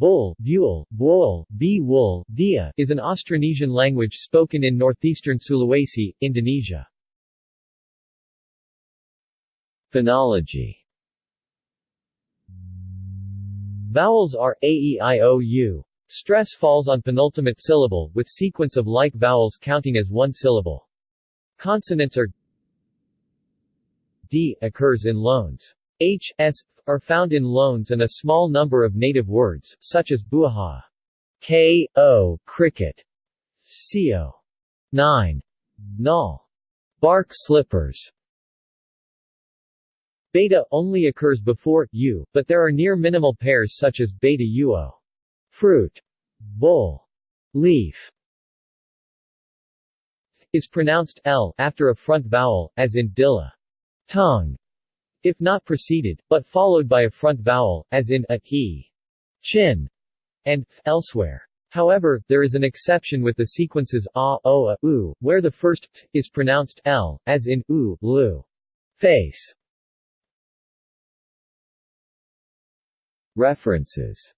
Bul, Buol, Buol, B. Wool, Dia is an Austronesian language spoken in northeastern Sulawesi, Indonesia. Phonology Vowels are a, e, i, o, u. Stress falls on penultimate syllable, with sequence of like vowels counting as one syllable. Consonants are d occurs in loans. H, S, are found in loans and a small number of native words, such as buaha, k, o, cricket, co, 9, null, bark slippers. Beta only occurs before u, but there are near minimal pairs such as beta uo, fruit, bowl, leaf, is pronounced l after a front vowel, as in dilla, tongue, if not preceded, but followed by a front vowel, as in a, e, chin, and elsewhere. However, there is an exception with the sequences a, o, a, u, where the first t is pronounced l, as in u, lu, face. References